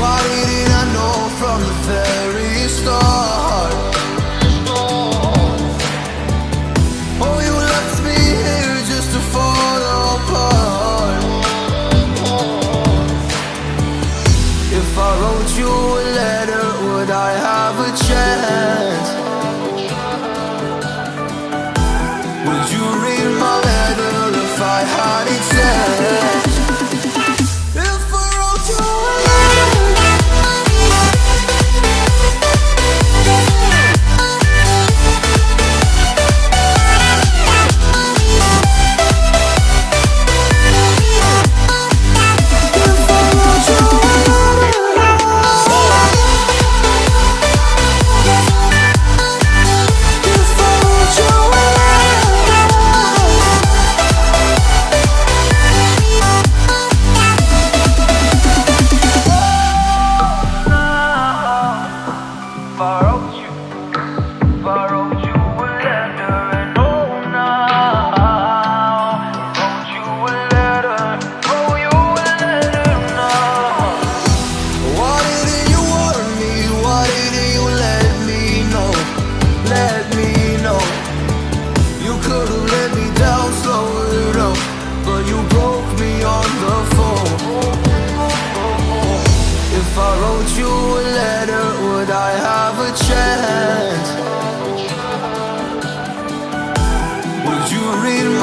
Why didn't I know from the very start? Oh, you left me here just to fall apart If I wrote you a letter, would I have a chance? Would you read my letter if I had it said? read